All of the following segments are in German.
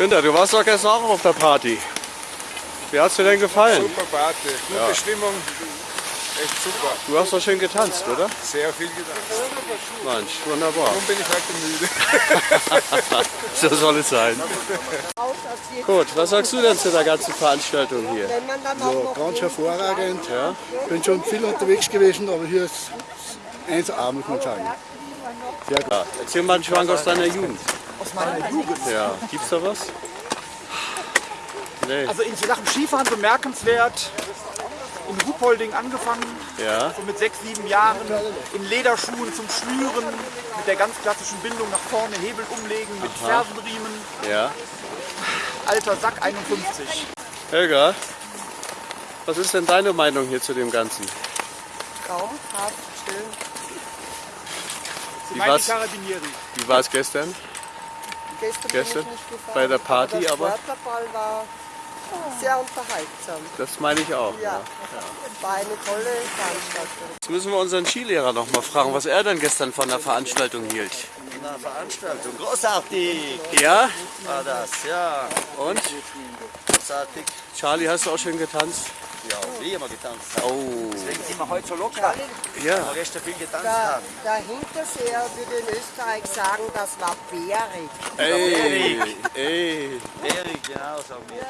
Günther, du warst doch gestern auch auf der Party. Wie hat's dir denn gefallen? Super Party, gute Ja. Stimmung, echt super. Du hast doch schön getanzt, oder? Sehr viel getanzt. Mensch, wunderbar. Darum bin ich heute müde. So soll es sein. Gut, was sagst du denn zu der ganzen Veranstaltung hier? noch Ganz hervorragend. Ja. Bin schon viel unterwegs gewesen, aber hier ist 1A, muss man sagen. Ja, klar. Erzähl mal einen Schwank aus deiner Jugend. Aus meiner Jugend. Ja, gibt's da was? Nee. Also in Sachen Skifahren bemerkenswert. In Ruhpolding angefangen, Ja, so mit sechs, sieben Jahren, in Lederschuhen zum Schnüren, mit der ganz klassischen Bindung nach vorne, Hebel umlegen, mit Fersenriemen, ja. alter Sack 51. Helga, was ist denn deine Meinung hier zu dem Ganzen? Sie Wie war's? die Carabinieri. Wie war es gestern? Gestern, Gestern bin ich nicht gefahren, bei der Party, aber. Der Sportlerball war sehr unterhaltsam. Das meine ich auch. Ja, war eine tolle Veranstaltung. Jetzt müssen wir unseren Skilehrer noch mal fragen, was er denn gestern von der Veranstaltung hielt. Na, Veranstaltung. Großartig Ja? war das, ja. Und? Großartig. Charlie, hast du auch schön getanzt? Ja, wie immer getanzt. Oh. Deswegen sind wir heute so locker. Ja. Weil wir gestern viel getanzt Der, haben. der Hinterseher würde in Österreich sagen, das war bärig. Ey, ey. Erik, genau, sagen wir.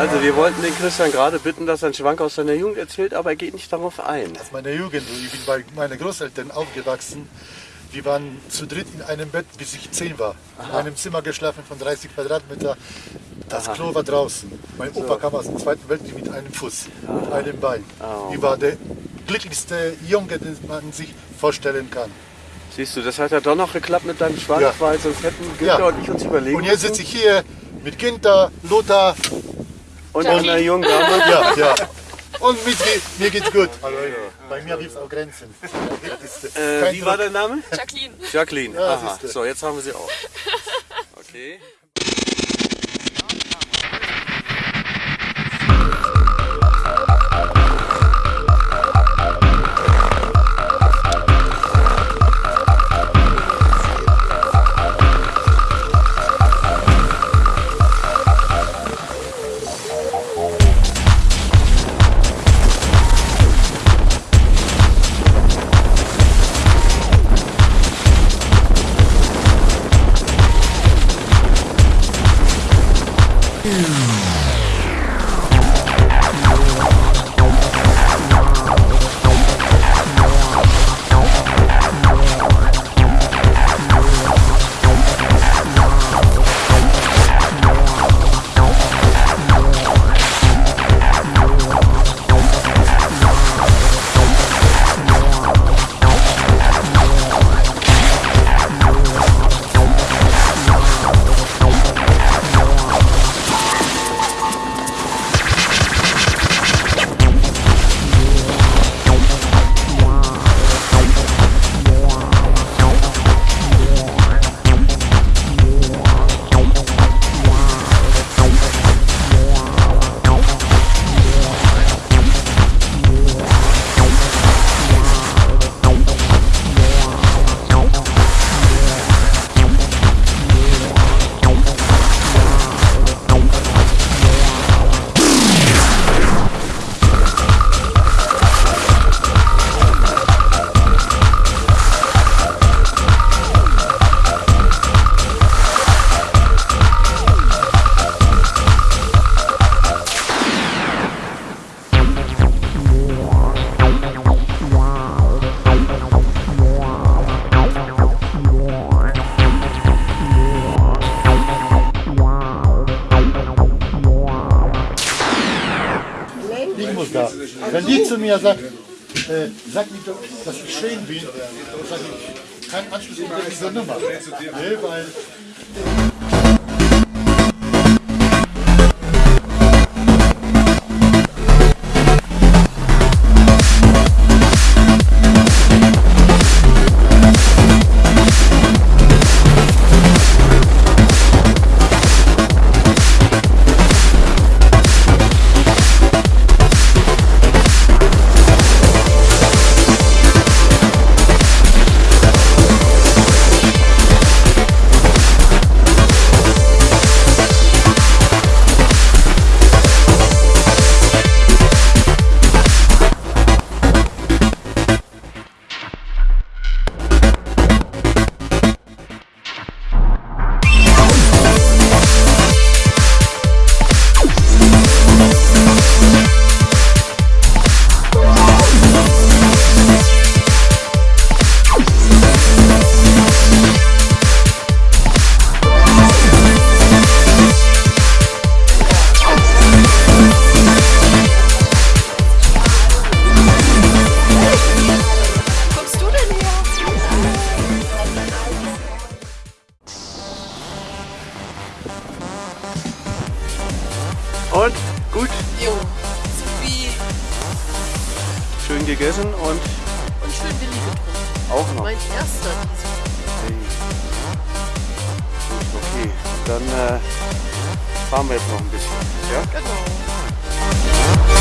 Also wir wollten den Christian gerade bitten, dass er einen Schwank aus seiner Jugend erzählt, aber er geht nicht darauf ein. Aus meiner Jugend, ich bin bei meinen Großeltern aufgewachsen. Wir waren zu dritt in einem Bett, bis ich zehn war. In einem Zimmer geschlafen von 30 Quadratmeter. Das Klo war draußen. Mein Opa kam aus dem Zweiten Weltkrieg mit einem Fuß, mit einem Bein. Ich war der glücklichste Junge, den man sich vorstellen kann. Siehst du, das hat ja doch noch geklappt mit deinem Schwank, Ja. weil sonst hätten Günther Ja. und ich uns überlegen Und jetzt sitze ich hier mit Günther, Lothar, Und einer jungen Dame. ja, ja. Und mit, mir geht's gut. Bei mir gibt es auch Grenzen. Äh, wie war der Name? Jacqueline. Jacqueline. Ja, Aha. So, jetzt haben wir sie auch. Okay. Die zu mir sagt, äh, sag mir doch, dass ich schön bin, sage ich, kein Anschluss unter dieser Nummer. Nee, weil gegessen und... Und schön Willi getrunken. Auch noch. Mein erster hey. Gut, okay. Dann äh, fahren wir jetzt noch ein bisschen. Ja? Genau.